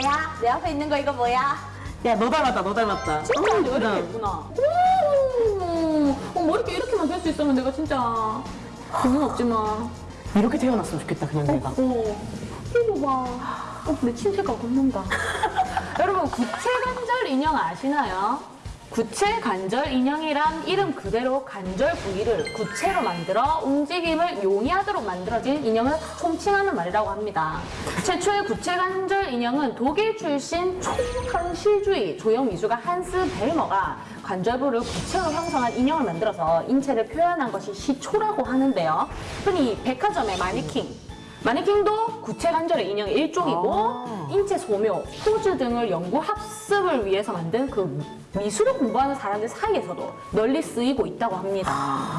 뭐야? 내 앞에 있는 거 이거 뭐야? 야, 너 닮았다, 너 닮았다. 진짜 어, 왜 예쁘다. 이렇게 예쁘나? 오, 어, 머리띠 이렇게만 될수 있으면 내가 진짜 고민 없지만 이렇게 태어났으면 좋겠다, 그냥 내가. 어, 이거 봐. 어, 내 침체가 겁난다. 여러분, 구체관절 인형 아시나요? 구체 관절 인형이란 이름 그대로 관절 부위를 구체로 만들어 움직임을 용이하도록 만들어진 인형을 총칭하는 말이라고 합니다. 최초의 구체 관절 인형은 독일 출신 총현실주의 조형미술가 한스 벨머가 관절부를 구체로 형성한 인형을 만들어서 인체를 표현한 것이 시초라고 하는데요. 흔히 백화점의 마네킹, 마네킹도 구체 관절의 인형의 일종이고 아. 인체 소묘, 포즈 등을 연구 학습을 위해서 만든 그 미술을 공부하는 사람들 사이에서도 널리 쓰이고 있다고 합니다.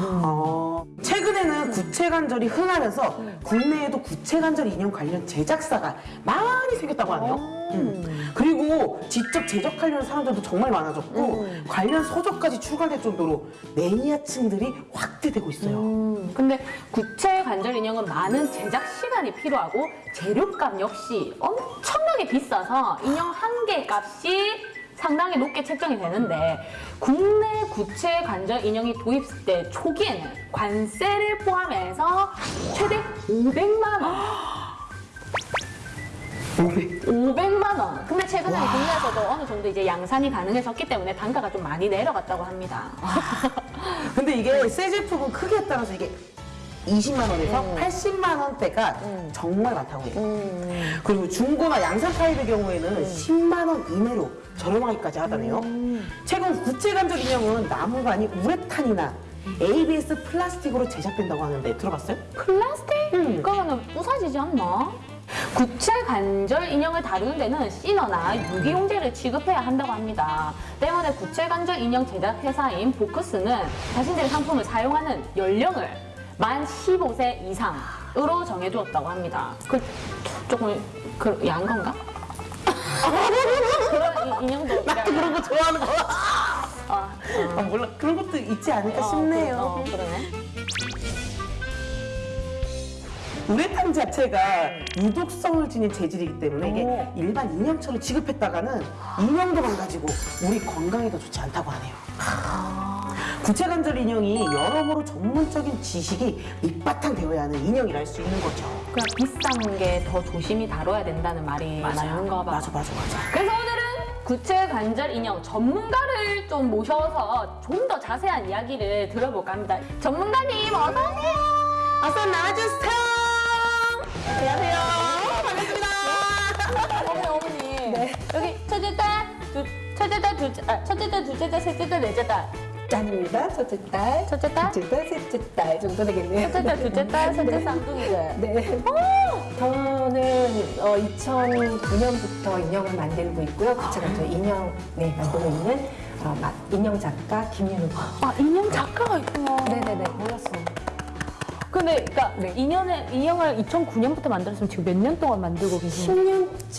어, 최근에는 구체관절이 흔하면서 국내에도 구체관절 인형 관련 제작사가 많이 생겼다고 하네요. 음. 그리고 직접 제작하려는 사람들도 정말 많아졌고 관련 서적까지 출간될 정도로 매니아층들이 확대되고 있어요. 음, 근데 구체 관절 인형은 많은 제작 시간이 필요하고 재료값 역시 엄청 나게 비싸서 인형 한 개 값이 상당히 높게 책정이 되는데 국내 구체 관절 인형이 도입될 때 초기에는 관세를 포함해서 최대 500만 원 500 만 원. 근데 최근에는 국내에서도 어느 정도 이제 양산이 가능해졌기 때문에 단가가 좀 많이 내려갔다고 합니다. 근데 이게 새 제품은 크기에 따라서 이게 20만 원에서 80만 원대가 정말 많다고 해요. 그리고 중고나 양산 타입의 경우에는 10만 원 이내로 저렴하기까지 하다네요. 최근 구체관절 인형은 나무가 아닌 우레탄이나 ABS 플라스틱으로 제작된다고 하는데 들어봤어요? 플라스틱? 음. 그러면 부사지지 않나? 구체 관절 인형을 다루는 데는 시너나 유기용제를 취급해야 한다고 합니다. 때문에 구체 관절 인형 제작 회사인 보크스는 자신들의 상품을 사용하는 연령을 만 15세 이상으로 정해두었다고 합니다. 그 조금 그 야한 건가? 그런 이- 인형도 나도 그런 거 좋아하는 거. 아, 아, 몰라 그런 것도 있지 않을까 어, 싶네요. 그, 어, 그러네. 우레탄 자체가 유독성을 지닌 재질이기 때문에 이게 오. 일반 인형처럼 취급했다가는 인형도 망가지고 우리 건강에도 좋지 않다고 하네요. 구체관절 인형이 여러모로 전문적인 지식이 밑바탕 되어야 하는 인형이라 할 수 있는 거죠. 그냥 비싼 게 더 조심히 다뤄야 된다는 말이 맞는가 봐. 맞아, 맞아, 맞아. 그래서 오늘은 구체 관절 인형 전문가를 좀 모셔서 좀 더 자세한 이야기를 들어볼까 합니다. 전문가님 어서 오세요. 어서 나와주세요. 안녕하세요. 반갑습니다. 어머니 어머니. 여기 첫째 딸, 두, 첫째 딸, 둘째, 아, 첫째 딸, 둘째 딸, 셋째 딸, 넷째 딸. 짠입니다. 첫째 딸, 첫째 딸, 둘째 딸, 셋째 딸 정도 되겠네요. 첫째 딸, 둘째 딸, 셋째 네. 쌍둥이들. 네. 저는 어, 2009년부터 인형을 만들고 있고요. 구체가 저 인형 네, 만들고 있는 어, 마- 인형 작가 김윤우. 아 인형 작가가 있구나. 네네네. 몰랐어. 근데 그러니까 네. 인형을 인형을 2009년부터 만들었으면 지금 몇 년 동안 만들고 계신 거예요? 10년째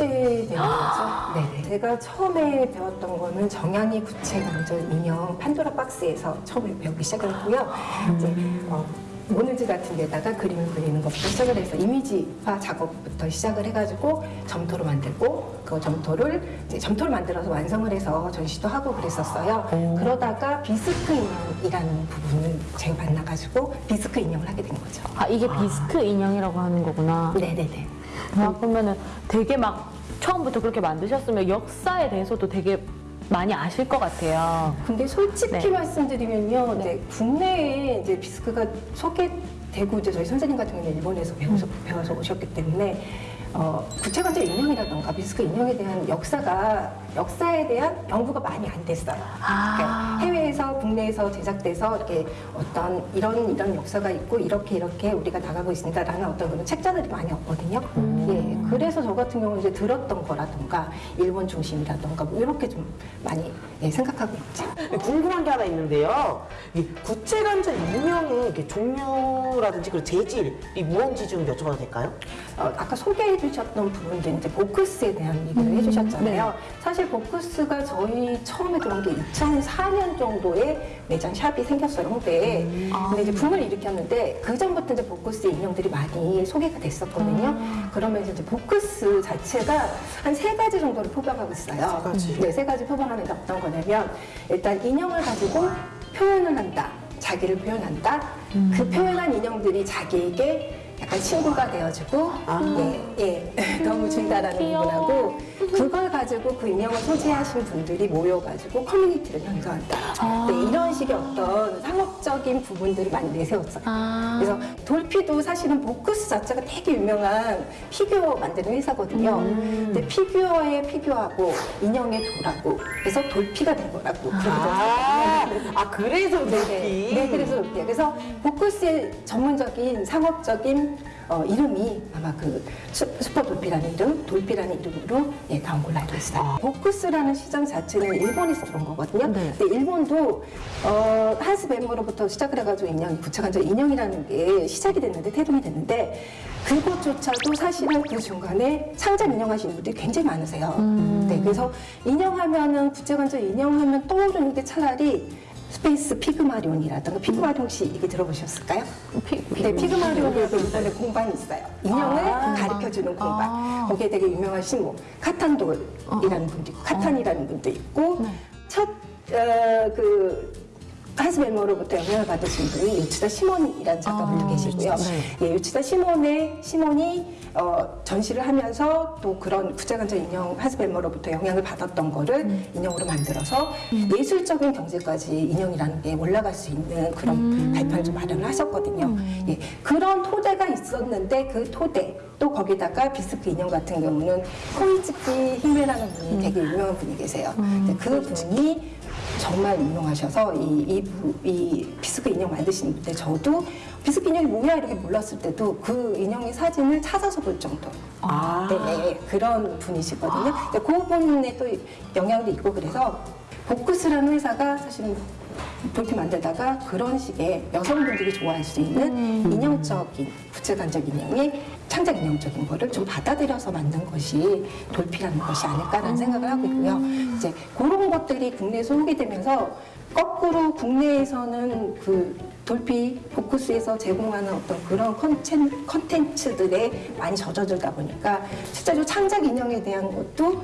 되는 거죠. 네네. 제가 처음에 배웠던 거는 정양이 구체 관절 인형 판도라 박스에서 처음에 배우기 시작했고요. 이제 어, 모늘지 같은 데다가 그림을 그리는 것부터 시작을 해서 이미지화 작업부터 시작을 해가지고 점토로 만들고 그 점토를 이제 점토를 만들어서 완성을 해서 전시도 하고 그랬었어요. 그러다가 비스크 인형이라는 부분을 제가 만나가지고 비스크 인형을 하게 된 거죠. 아 이게 비스크 인형이라고 하는 거구나. 네네네. 아, 그러면은 되게 막 처음부터 그렇게 만드셨으면 역사에 대해서도 되게 많이 아실 것 같아요. 근데 솔직히 네. 말씀드리면요, 이제 국내에 이제 비스크가 소개되고 이제 저희 선생님 같은 경우는 일본에서 배워서, 음. 배워서 오셨기 때문에 어, 구체관절 인형이라던가 비스크 인형에 대한 역사가 역사에 대한 연구가 많이 안 됐어요. 아. 그러니까 해외에서 국내에서 제작돼서 이렇게 어떤 이런 이런 역사가 있고 이렇게 이렇게 우리가 나가고 있습니다라는 어떤 그런 책자들이 많이 없거든요. 음. 예, 그래서 저 같은 경우는 이제 들었던 거라던가 일본 중심이라던가 뭐 이렇게 좀 많이 예, 생각하고 있죠. 궁금한 게 하나 있는데요. 이 구체관절 인형의 이렇게 종류라든지 그 재질이 무언지 좀 여쭤봐도 될까요? 어, 아까 소개 해 해주셨던 부분들 이제 보크스에 대한 얘기를 해주셨잖아요. 사실 보크스가 저희 처음에 들어온 게 2004년 정도에 매장 샵이 생겼어요 홍대에. 근데 이제 붐을 일으켰는데 그 전부터 이제 보크스 인형들이 많이 소개가 됐었거든요. 그러면서 이제 보크스 자체가 한 세 가지 정도를 표방하고 있어요. 세 가지. 네, 세 가지 표방하는 게 어떤 거냐면 일단 인형을 가지고 표현을 한다. 자기를 표현한다. 그 표현한 인형들이 자기에게 약간 친구가 되어주고 예, 예, 너무 준다라는 부분하고 그걸 가지고 그 인형을 소지하신 분들이 모여가지고 커뮤니티를 형성한다. 네, 이런 식의 어떤 상업적인 부분들을 많이 내세웠어요. 아. 그래서 돌피도 사실은 보크스 자체가 되게 유명한 피규어 만드는 회사거든요. 근데 피규어에 피규어하고 인형에 doll하고 그래서 돌피가 된 거라고. 아. 아 그래서 네, 돌피. 네, 그래서 그렇게. 그래서 보크스의 전문적인 상업적인 어, 이름이 아마 그 수, 슈퍼 돌피라는 이름, 돌피라는 이름으로 예, 나온 걸로 알고 있어요. 아. 보크스라는 시장 자체는 일본에서 들어온 거거든요. 네. 근데 일본도 어, 한스 벨머로부터 시작을 해가지고 인형, 구체관절 인형이라는 게 시작이 됐는데 태동이 됐는데 그것조차도 사실은 그 중간에 창작 인형 하시는 분들이 굉장히 많으세요. 네, 그래서 인형하면은 구체관절 인형하면 떠오르는 게 차라리 스페이스 피그마리온이라든가 피그마리온 혹시 얘기 들어보셨을까요? 네, 피그마리온에도 일본에 공방이 있어요. 인형을 가르쳐주는 공방. 거기에 되게 유명하신 뭐 카탄돌이라는 분도 있고 카탄이라는 분도 있고 첫 어, 그 하스베머로부터 영향을 받으신 분이 유치다 시몬이라는 작가분도 계시고요. 예, 유치다 시몬의 시몬이 어, 전시를 하면서 또 그런 구체관절 인형 하스베머로부터 영향을 받았던 거를 인형으로 만들어서 예술적인 경제까지 인형이라는 게 올라갈 수 있는 그런 발판을 좀 마련을 하셨거든요. 예, 그런 토대가 있었는데 그 토대 또 거기다가 비스크 인형 같은 경우는 코이츠키 히메라는 분이 되게 유명한 분이 계세요. 근데 그 분이 정말 유명하셔서 이, 이, 부- 이 bisque 인형 만드시는 분데 저도 bisque 인형이 뭐야 이렇게 몰랐을 때도 그 인형의 사진을 찾아서 볼 정도. 아. 네, 그런 분이시거든요. 근데 그 분의 또 영향도 있고 그래서 보크스라는 회사가 사실은 볼트 만들다가 그런 식의 여성분들이 좋아할 수 있는 인형적인 구체관적 인형의 창작 인형적인 거를 좀 받아들여서 만든 것이 돌피라는 것이 아닐까라는 생각을 하고 있고요. 이제 그런 것들이 국내에 소개되면서 거꾸로 국내에서는 그 돌피 포커스에서 제공하는 어떤 그런 컨텐, 컨텐츠들에 많이 젖어들다 보니까 실제로 창작 인형에 대한 것도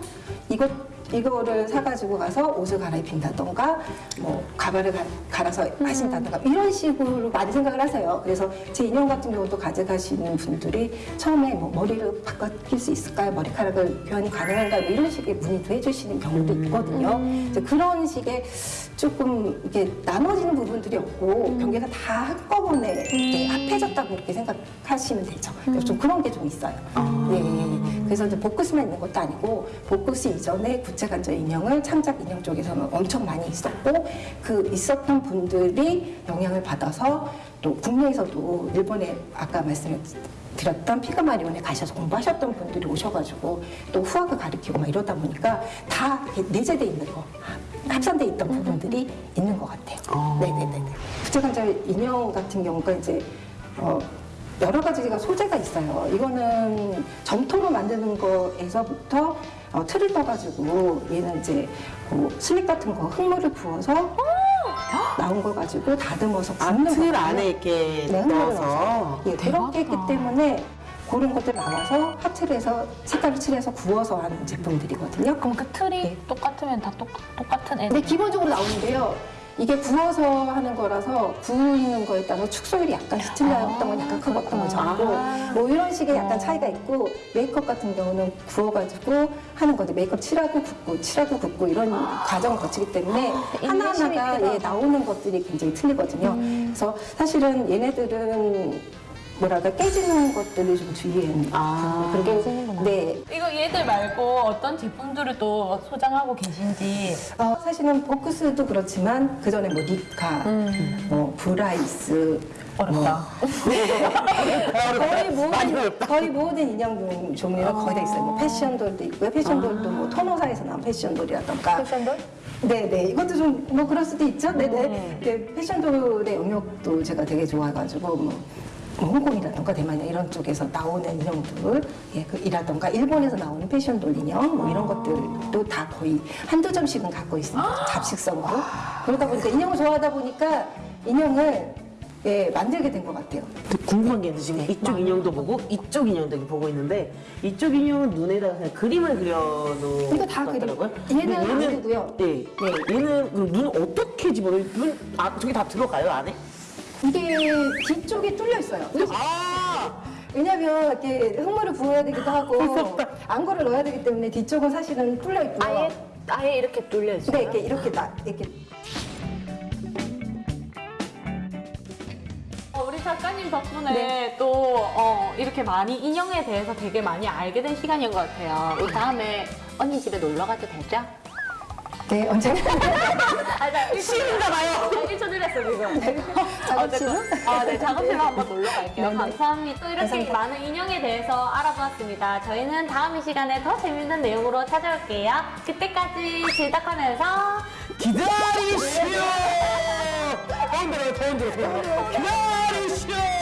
이것 이거를 사가지고 가서 옷을 갈아입힌다던가 뭐 가발을 가, 갈아서 하신다던가 이런 식으로 많이 생각을 하세요. 그래서 제 인형 같은 경우도 가져가시는 분들이 처음에 뭐 머리를 바꿔낄 수 있을까요? 머리카락을 교환이 가능한가요? 뭐 이런 식의 문의도 해주시는 경우도 있거든요. 이제 그런 식의 조금 이게 나눠지는 부분들이 없고 경계가 다 한꺼번에 이렇게 합해졌다고 이렇게 생각하시면 되죠. 그래서 좀 그런 게 좀 있어요. 네. 그래서 이제 보크스만 있는 것도 아니고 보크스 이전에 구체관절 인형을 창작 인형 쪽에서는 엄청 많이 있었고 그 있었던 분들이 영향을 받아서 또 국내에서도 일본에 아까 말씀드렸던 피그마리온에 가셔서 공부하셨던 분들이 오셔가지고 또 후학을 가르치고 막 이러다 보니까 다 내재돼 있는 거 합산돼 있던 부분들이 있는 것 같아요. 어. 네네네. 구체관절 인형 같은 경우가 이제 어, 여러 가지가 소재가 있어요. 이거는 점토로 만드는 거에서부터 어, 틀을 떠가지고 얘는 이제 그 슬립 같은 거 흙물을 부어서 나온 걸 가지고 다듬어서 굽는 아틀 거거든요. 안에 이렇게 네, 넣어서. 예, 그렇게 했기 때문에 그런 것들 나와서 하트를 해서 색깔을 칠해서 구워서 하는 제품들이거든요. 그럼 그 틀이 똑같으면 다 똑, 똑같은 애. 근데 기본적으로 나오는데요. 이게 구워서 하는 거라서 구우는 거에 따라서 축소율이 약간 시틀렸던 건 약간 큰 어떤 거 적고 뭐 이런 식의 약간 차이가 있고 메이크업 같은 경우는 구워가지고 하는 건데 메이크업 칠하고 굽고 칠하고 굽고 이런 과정을 거치기 때문에 하나하나가 예, 나오는 것들이 굉장히 틀리거든요. 그래서 사실은 얘네들은 뭐랄까 깨지는 것들을 좀 주의해야. 아. 그리고 네 이거 얘들 말고 어떤 제품들을 또 소장하고 계신지. 어, 사실은 보크스도 그렇지만 그 전에 뭐 니카, 뭐 브라이스, 어렵다. 거의 많이 모든 어렵다. 거의 모든 인형 종류가 거의 다 있어요. 뭐 fashion doll도 있고요. fashion doll도 뭐 토노사에서 나온 fashion doll이라던가. fashion doll? 네네 이것도 좀 뭐 그럴 수도 있죠. 네네. 네, fashion doll의 영역도 제가 되게 좋아해가지고 뭐뭐 홍콩이라던가 대만이나 이런 쪽에서 나오는 인형들, 예, 그 이라던가 일본에서 나오는 fashion doll 인형 뭐 이런 것들도 다 거의 한두 점씩은 갖고 있습니다. 잡식성으로. 그러다 보니까 인형을 좋아하다 보니까 인형을 예, 만들게 된 것 같아요. 궁금한 게 있는데 지금 이쪽 인형도 보고 이쪽 인형도 보고 있는데 이쪽 인형은 눈에다가 그냥 그림을 그려놓은 이거 다것 그림. 얘는 안 그리고요. 네. 네. 얘는 그럼 눈 어떻게 집어넣어요? 눈, 아, 저기 다 들어가요, 안에? 이게 뒤쪽에 뚫려 있어요. 아! 왜냐면 이렇게 흙물을 부어야 되기도 하고 안구를 넣어야 되기 때문에 뒤쪽은 사실은 뚫려 있고요. 아예 아예 이렇게 뚫려 있어요. 네, 이렇게 이렇게 나 이렇게 어, 우리 작가님 덕분에 또 어, 이렇게 많이 인형에 대해서 되게 많이 알게 된 시간인 것 같아요. 우리 다음에 언니 집에 놀러 가도 되죠? 네 언제나 싫은가 봐요. 1초 드렸어 지금. 작업실은? 어쨌든, 아, 네, 작업실로 한번 놀러 갈게요. 네, 네. 감사합니다. 또 이렇게 감사합니다. 많은 인형에 대해서 알아보았습니다. 저희는 다음 이 시간에 더 재밌는 내용으로 찾아올게요. 그때까지 질딱하면서 기다리시오! 더 흔들어요, 더 흔들어. 기다리시오!